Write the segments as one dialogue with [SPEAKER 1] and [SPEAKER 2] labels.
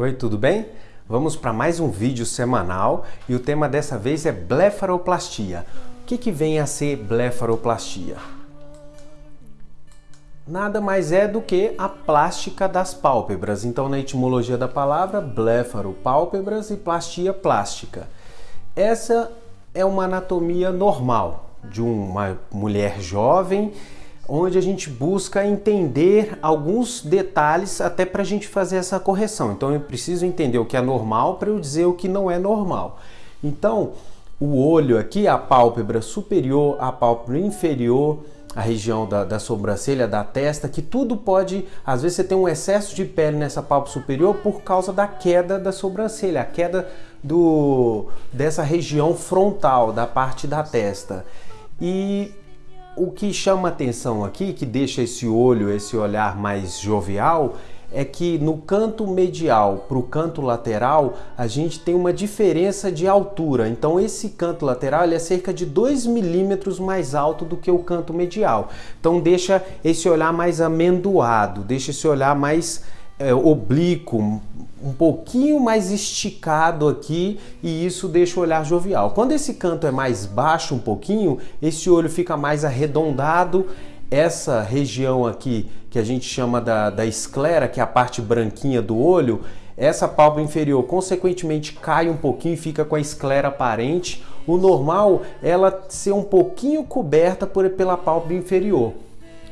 [SPEAKER 1] Oi, tudo bem? Vamos para mais um vídeo semanal e o tema dessa vez é blefaroplastia. O que, que vem a ser blefaroplastia? Nada mais é do que a plástica das pálpebras. Então, na etimologia da palavra, blefaro, pálpebras e plastia, plástica. Essa é uma anatomia normal de uma mulher jovem onde a gente busca entender alguns detalhes até para a gente fazer essa correção. Então eu preciso entender o que é normal para eu dizer o que não é normal. Então, o olho aqui, a pálpebra superior, a pálpebra inferior, a região da, da, sobrancelha, da testa, que tudo pode, às vezes você tem um excesso de pele nessa pálpebra superior por causa da queda da sobrancelha, a queda do, dessa região frontal, da parte da testa. E o que chama atenção aqui, que deixa esse olho, esse olhar mais jovial, é que no canto medial para o canto lateral a gente tem uma diferença de altura. Então esse canto lateral é cerca de 2 milímetros mais alto do que o canto medial. Então deixa esse olhar mais amendoado, deixa esse olhar mais é, oblíquo, um pouquinho mais esticado aqui e isso deixa o olhar jovial. Quando esse canto é mais baixo um pouquinho, esse olho fica mais arredondado. Essa região aqui, que a gente chama da, da esclera, que é a parte branquinha do olho, essa pálpebra inferior consequentemente cai um pouquinho e fica com a esclera aparente. O normal é ela ser um pouquinho coberta por, pela pálpebra inferior.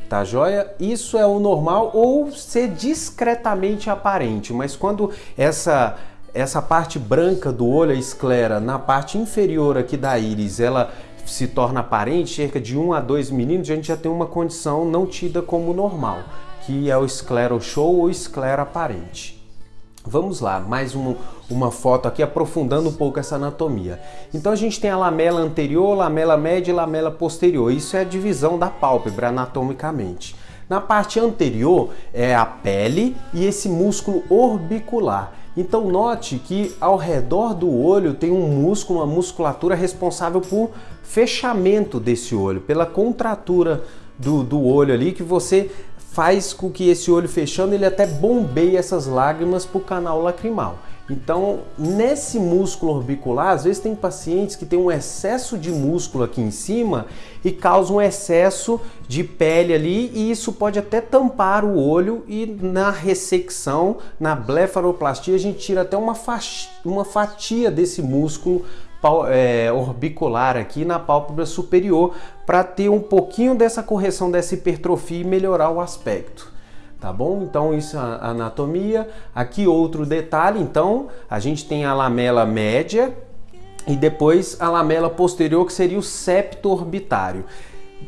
[SPEAKER 1] Tá joia? Isso é o normal ou ser discretamente aparente, mas quando essa essa parte branca do olho, a esclera, na parte inferior aqui da íris, ela se torna aparente, cerca de 1 a 2 milímetros, a gente já tem uma condição não tida como normal, que é o escleroshow ou esclera aparente. Vamos lá, mais um, uma foto aqui aprofundando um pouco essa anatomia. Então a gente tem a lamela anterior, lamela média e lamela posterior. Isso é a divisão da pálpebra anatomicamente. Na parte anterior é a pele e esse músculo orbicular. Então note que ao redor do olho tem um músculo, uma musculatura responsável por fechamento desse olho, pela contratura do, do olho ali que você faz com que esse olho fechando ele até bombeie essas lágrimas para o canal lacrimal. Então, nesse músculo orbicular, às vezes tem pacientes que têm um excesso de músculo aqui em cima e causa um excesso de pele ali e isso pode até tampar o olho e na ressecção, na blefaroplastia, a gente tira até uma, uma fatia desse músculo é, orbicular aqui na pálpebra superior para ter um pouquinho dessa correção dessa hipertrofia e melhorar o aspecto. Tá bom? Então isso é a anatomia. Aqui outro detalhe, então a gente tem a lamela média e depois a lamela posterior que seria o septo orbitário.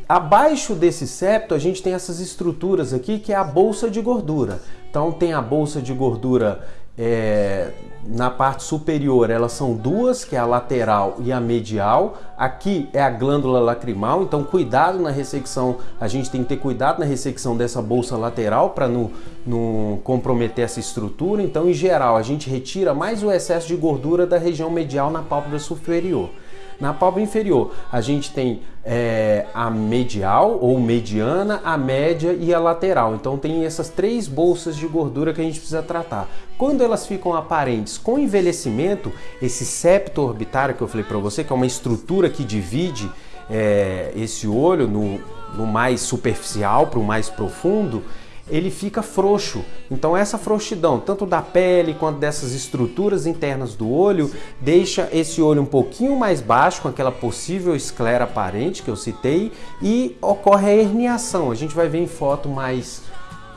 [SPEAKER 1] Abaixo desse septo a gente tem essas estruturas aqui que é a bolsa de gordura. Então tem a bolsa de gordura é, na parte superior elas são duas, que é a lateral e a medial. Aqui é a glândula lacrimal, então cuidado na ressecção, a gente tem que ter cuidado na ressecção dessa bolsa lateral para não, não comprometer essa estrutura. Então, em geral, a gente retira mais o excesso de gordura da região medial na pálpebra superior. Na pálpebra inferior, a gente tem é, a medial ou mediana, a média e a lateral. Então tem essas três bolsas de gordura que a gente precisa tratar. Quando elas ficam aparentes com envelhecimento, esse septo orbitário que eu falei para você, que é uma estrutura que divide é, esse olho no, no mais superficial para o mais profundo, ele fica frouxo. Então essa frouxidão, tanto da pele quanto dessas estruturas internas do olho, deixa esse olho um pouquinho mais baixo, com aquela possível esclera aparente que eu citei, e ocorre a herniação. A gente vai ver em foto mais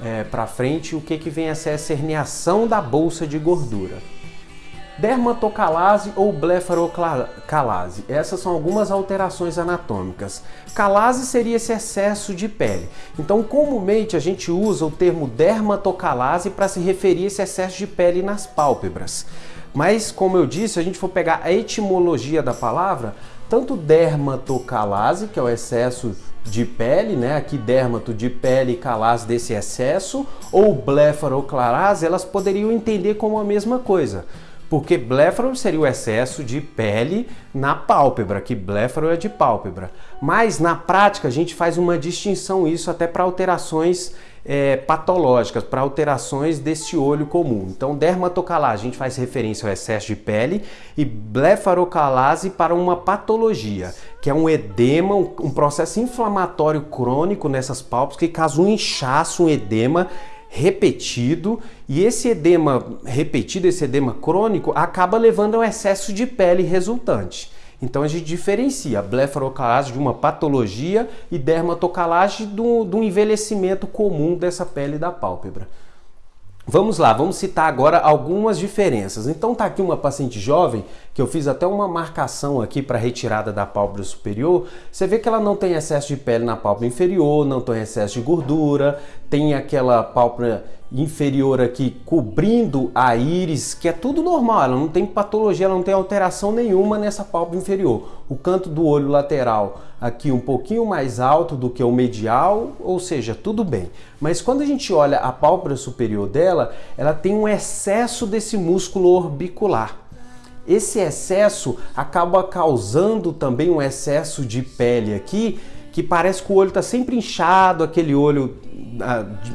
[SPEAKER 1] é, para frente o que, que vem a ser essa herniação da bolsa de gordura dermatocalase ou blefarocalase. Essas são algumas alterações anatômicas. Calase seria esse excesso de pele. Então, comumente a gente usa o termo dermatocalase para se referir a esse excesso de pele nas pálpebras. Mas, como eu disse, se a gente for pegar a etimologia da palavra, tanto dermatocalase, que é o excesso de pele, né? Aqui dermato de pele e calase desse excesso, ou blefaroclarase, elas poderiam entender como a mesma coisa porque bléfaro seria o excesso de pele na pálpebra, que bléfaro é de pálpebra. Mas na prática a gente faz uma distinção isso até para alterações é, patológicas, para alterações desse olho comum. Então, dermatocalase, a gente faz referência ao excesso de pele, e blefarocalase para uma patologia, que é um edema, um, um processo inflamatório crônico nessas pálpebras que causa um inchaço, um edema repetido e esse edema repetido, esse edema crônico, acaba levando ao excesso de pele resultante. Então a gente diferencia a blefarocalase de uma patologia e dermatocalase do, do envelhecimento comum dessa pele da pálpebra. Vamos lá, vamos citar agora algumas diferenças. Então tá aqui uma paciente jovem, que eu fiz até uma marcação aqui para retirada da pálpebra superior. Você vê que ela não tem excesso de pele na pálpebra inferior, não tem excesso de gordura, tem aquela pálpebra inferior aqui cobrindo a íris, que é tudo normal, ela não tem patologia, ela não tem alteração nenhuma nessa pálpebra inferior. O canto do olho lateral aqui um pouquinho mais alto do que o medial, ou seja, tudo bem. Mas quando a gente olha a pálpebra superior dela, ela tem um excesso desse músculo orbicular. Esse excesso acaba causando também um excesso de pele aqui, que parece que o olho está sempre inchado, aquele olho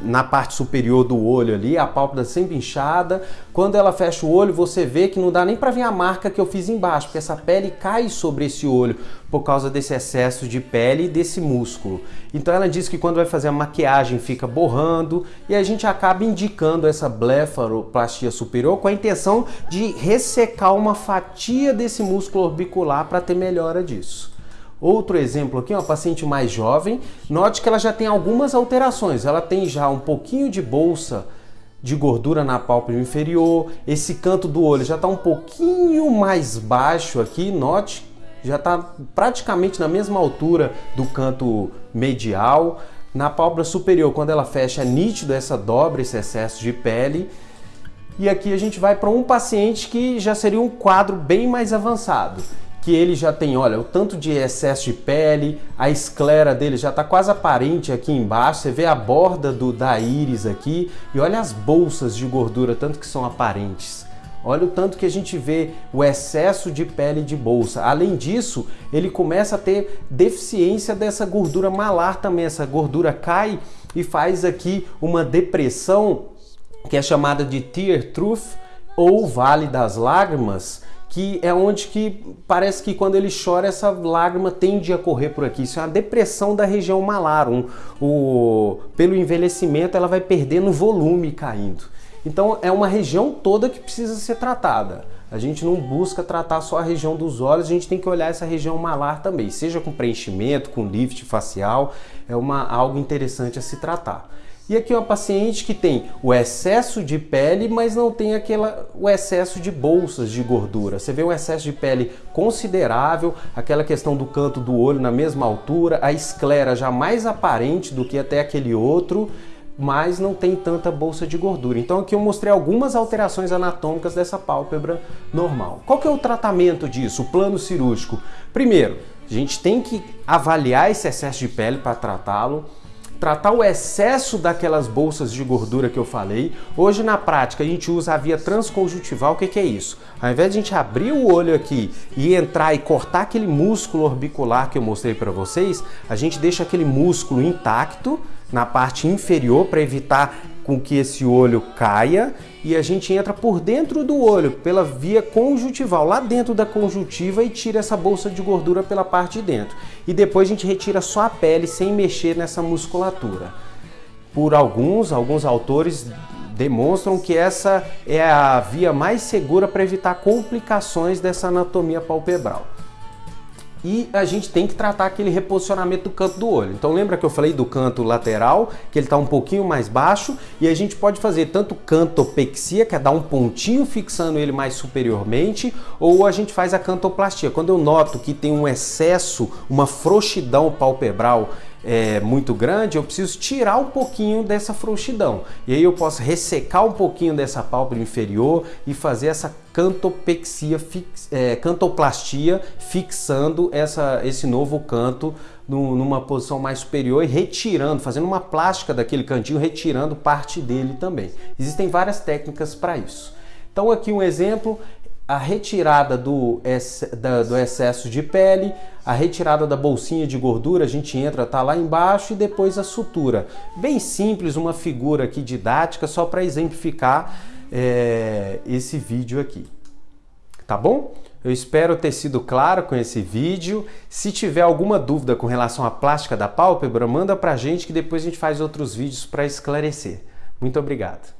[SPEAKER 1] na parte superior do olho ali, a pálpebra sempre inchada. Quando ela fecha o olho, você vê que não dá nem para ver a marca que eu fiz embaixo, porque essa pele cai sobre esse olho por causa desse excesso de pele e desse músculo. Então ela diz que quando vai fazer a maquiagem fica borrando e a gente acaba indicando essa blefaroplastia superior com a intenção de ressecar uma fatia desse músculo orbicular para ter melhora disso. Outro exemplo aqui, uma paciente mais jovem, note que ela já tem algumas alterações. Ela tem já um pouquinho de bolsa de gordura na pálpebra inferior, esse canto do olho já está um pouquinho mais baixo aqui, note, já está praticamente na mesma altura do canto medial. Na pálpebra superior, quando ela fecha, é nítido essa dobra, esse excesso de pele. E aqui a gente vai para um paciente que já seria um quadro bem mais avançado que ele já tem, olha, o tanto de excesso de pele, a esclera dele já está quase aparente aqui embaixo, você vê a borda do, da íris aqui e olha as bolsas de gordura, tanto que são aparentes. Olha o tanto que a gente vê o excesso de pele de bolsa. Além disso, ele começa a ter deficiência dessa gordura malar também. Essa gordura cai e faz aqui uma depressão que é chamada de tear trough ou vale das lágrimas, que é onde que parece que quando ele chora essa lágrima tende a correr por aqui. Isso é uma depressão da região malar. Um, o, pelo envelhecimento ela vai perdendo volume caindo. Então é uma região toda que precisa ser tratada. A gente não busca tratar só a região dos olhos, a gente tem que olhar essa região malar também, seja com preenchimento, com lift facial, é uma, algo interessante a se tratar. E aqui uma paciente que tem o excesso de pele, mas não tem aquela, o excesso de bolsas de gordura. Você vê um excesso de pele considerável, aquela questão do canto do olho na mesma altura, a esclera já mais aparente do que até aquele outro, mas não tem tanta bolsa de gordura. Então aqui eu mostrei algumas alterações anatômicas dessa pálpebra normal. Qual que é o tratamento disso, o plano cirúrgico? Primeiro, a gente tem que avaliar esse excesso de pele para tratá-lo tratar o excesso daquelas bolsas de gordura que eu falei. Hoje na prática a gente usa a via transconjuntival. O que, que é isso? Ao invés de a gente abrir o olho aqui e entrar e cortar aquele músculo orbicular que eu mostrei para vocês, a gente deixa aquele músculo intacto na parte inferior para evitar com que esse olho caia e a gente entra por dentro do olho, pela via conjuntival, lá dentro da conjuntiva e tira essa bolsa de gordura pela parte de dentro. E depois a gente retira só a pele sem mexer nessa musculatura. Por alguns, alguns autores demonstram que essa é a via mais segura para evitar complicações dessa anatomia palpebral e a gente tem que tratar aquele reposicionamento do canto do olho. Então lembra que eu falei do canto lateral, que ele está um pouquinho mais baixo, e a gente pode fazer tanto cantopexia, que é dar um pontinho fixando ele mais superiormente, ou a gente faz a cantoplastia. Quando eu noto que tem um excesso, uma frouxidão palpebral é, muito grande, eu preciso tirar um pouquinho dessa frouxidão. E aí eu posso ressecar um pouquinho dessa pálpebra inferior e fazer essa cantopexia, fix, é, cantoplastia, fixando essa, esse novo canto no, numa posição mais superior e retirando, fazendo uma plástica daquele cantinho, retirando parte dele também. Existem várias técnicas para isso. Então aqui um exemplo, a retirada do, do excesso de pele, a retirada da bolsinha de gordura, a gente entra, tá lá embaixo e depois a sutura. Bem simples, uma figura aqui didática só para exemplificar é, esse vídeo aqui. Tá bom? Eu espero ter sido claro com esse vídeo. Se tiver alguma dúvida com relação à plástica da pálpebra, manda pra gente que depois a gente faz outros vídeos para esclarecer. Muito obrigado.